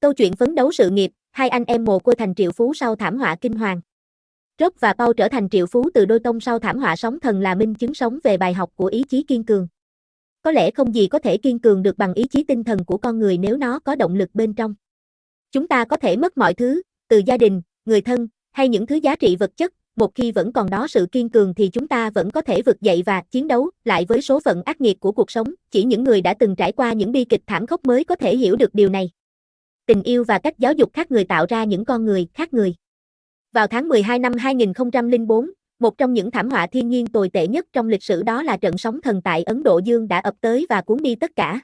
Câu chuyện phấn đấu sự nghiệp, hai anh em mồ côi thành triệu phú sau thảm họa kinh hoàng. Rock và Paul trở thành triệu phú từ đôi tông sau thảm họa sóng thần là minh chứng sống về bài học của ý chí kiên cường. Có lẽ không gì có thể kiên cường được bằng ý chí tinh thần của con người nếu nó có động lực bên trong. Chúng ta có thể mất mọi thứ, từ gia đình, người thân, hay những thứ giá trị vật chất, một khi vẫn còn đó sự kiên cường thì chúng ta vẫn có thể vực dậy và chiến đấu lại với số phận ác nghiệt của cuộc sống, chỉ những người đã từng trải qua những bi kịch thảm khốc mới có thể hiểu được điều này. Tình yêu và cách giáo dục khác người tạo ra những con người khác người. Vào tháng 12 năm 2004, một trong những thảm họa thiên nhiên tồi tệ nhất trong lịch sử đó là trận sóng thần tại Ấn Độ Dương đã ập tới và cuốn đi tất cả.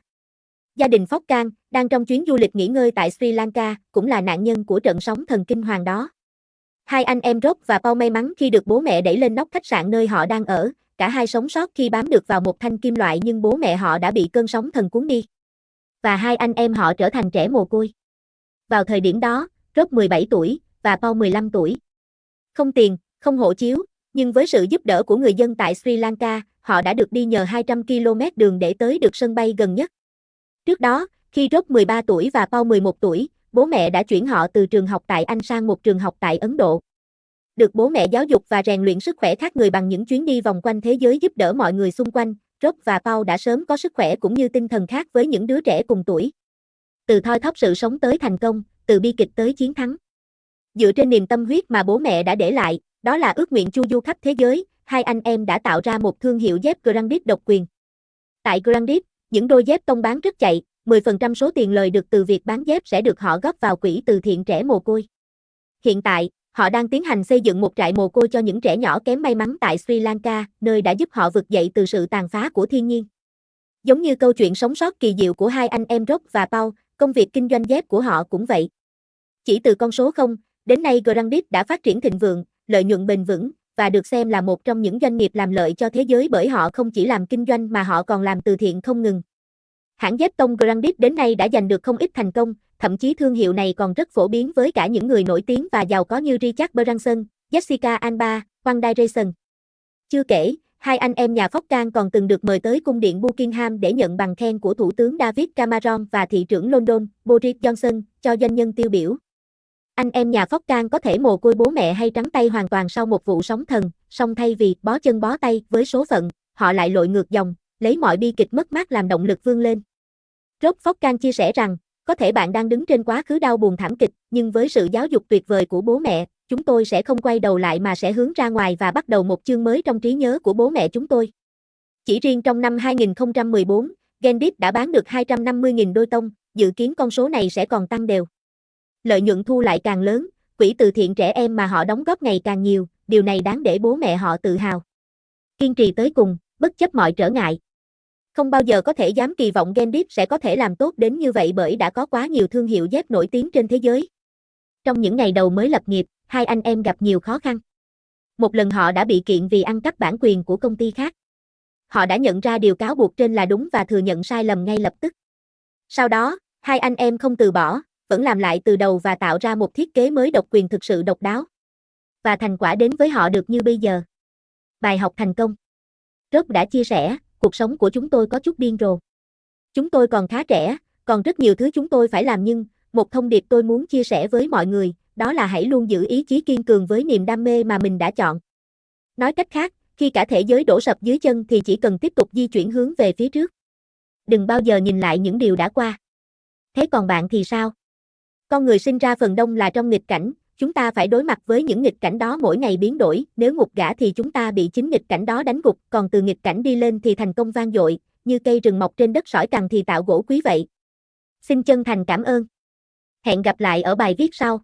Gia đình Phóc Cang, đang trong chuyến du lịch nghỉ ngơi tại Sri Lanka, cũng là nạn nhân của trận sóng thần kinh hoàng đó. Hai anh em Rock và Paul may mắn khi được bố mẹ đẩy lên nóc khách sạn nơi họ đang ở, cả hai sống sót khi bám được vào một thanh kim loại nhưng bố mẹ họ đã bị cơn sóng thần cuốn đi. Và hai anh em họ trở thành trẻ mồ côi. Vào thời điểm đó, Rock 17 tuổi và Paul 15 tuổi. Không tiền, không hộ chiếu, nhưng với sự giúp đỡ của người dân tại Sri Lanka, họ đã được đi nhờ 200 km đường để tới được sân bay gần nhất. Trước đó, khi Rock 13 tuổi và Paul 11 tuổi, bố mẹ đã chuyển họ từ trường học tại Anh sang một trường học tại Ấn Độ. Được bố mẹ giáo dục và rèn luyện sức khỏe khác người bằng những chuyến đi vòng quanh thế giới giúp đỡ mọi người xung quanh, Rob và Paul đã sớm có sức khỏe cũng như tinh thần khác với những đứa trẻ cùng tuổi. Từ thoi thóp sự sống tới thành công, từ bi kịch tới chiến thắng. Dựa trên niềm tâm huyết mà bố mẹ đã để lại, đó là ước nguyện chu du khắp thế giới, hai anh em đã tạo ra một thương hiệu dép Grandit độc quyền. Tại Grandit, những đôi dép tông bán rất chạy, 10% số tiền lời được từ việc bán dép sẽ được họ góp vào quỹ từ thiện trẻ mồ côi. Hiện tại, họ đang tiến hành xây dựng một trại mồ côi cho những trẻ nhỏ kém may mắn tại Sri Lanka, nơi đã giúp họ vực dậy từ sự tàn phá của thiên nhiên. Giống như câu chuyện sống sót kỳ diệu của hai anh em Rock và Paul, công việc kinh doanh dép của họ cũng vậy. Chỉ từ con số 0, đến nay Grandit đã phát triển thịnh vượng, lợi nhuận bền vững và được xem là một trong những doanh nghiệp làm lợi cho thế giới bởi họ không chỉ làm kinh doanh mà họ còn làm từ thiện không ngừng. Hãng dép tông Grandit đến nay đã giành được không ít thành công, thậm chí thương hiệu này còn rất phổ biến với cả những người nổi tiếng và giàu có như Richard Branson, Jessica Alba, One Dyson. Chưa kể, hai anh em nhà Phóc Can còn từng được mời tới cung điện Buckingham để nhận bằng khen của Thủ tướng David Cameron và thị trưởng London, Boris Johnson, cho doanh nhân tiêu biểu. Anh em nhà Phóc Can có thể mồ côi bố mẹ hay trắng tay hoàn toàn sau một vụ sóng thần, song thay vì bó chân bó tay với số phận, họ lại lội ngược dòng, lấy mọi bi kịch mất mát làm động lực vươn lên. Rob Can chia sẻ rằng, có thể bạn đang đứng trên quá khứ đau buồn thảm kịch, nhưng với sự giáo dục tuyệt vời của bố mẹ, chúng tôi sẽ không quay đầu lại mà sẽ hướng ra ngoài và bắt đầu một chương mới trong trí nhớ của bố mẹ chúng tôi. Chỉ riêng trong năm 2014, Gendit đã bán được 250.000 đôi tông, dự kiến con số này sẽ còn tăng đều. Lợi nhuận thu lại càng lớn, quỹ từ thiện trẻ em mà họ đóng góp ngày càng nhiều, điều này đáng để bố mẹ họ tự hào. Kiên trì tới cùng, bất chấp mọi trở ngại. Không bao giờ có thể dám kỳ vọng Gendip sẽ có thể làm tốt đến như vậy bởi đã có quá nhiều thương hiệu dép nổi tiếng trên thế giới. Trong những ngày đầu mới lập nghiệp, hai anh em gặp nhiều khó khăn. Một lần họ đã bị kiện vì ăn cắp bản quyền của công ty khác. Họ đã nhận ra điều cáo buộc trên là đúng và thừa nhận sai lầm ngay lập tức. Sau đó, hai anh em không từ bỏ, vẫn làm lại từ đầu và tạo ra một thiết kế mới độc quyền thực sự độc đáo. Và thành quả đến với họ được như bây giờ. Bài học thành công Rốt đã chia sẻ, cuộc sống của chúng tôi có chút điên rồ. Chúng tôi còn khá trẻ, còn rất nhiều thứ chúng tôi phải làm nhưng, một thông điệp tôi muốn chia sẻ với mọi người, đó là hãy luôn giữ ý chí kiên cường với niềm đam mê mà mình đã chọn. Nói cách khác, khi cả thế giới đổ sập dưới chân thì chỉ cần tiếp tục di chuyển hướng về phía trước. Đừng bao giờ nhìn lại những điều đã qua. Thế còn bạn thì sao? Con người sinh ra phần đông là trong nghịch cảnh, chúng ta phải đối mặt với những nghịch cảnh đó mỗi ngày biến đổi, nếu ngục gã thì chúng ta bị chính nghịch cảnh đó đánh gục, còn từ nghịch cảnh đi lên thì thành công vang dội, như cây rừng mọc trên đất sỏi cằn thì tạo gỗ quý vậy. Xin chân thành cảm ơn. Hẹn gặp lại ở bài viết sau.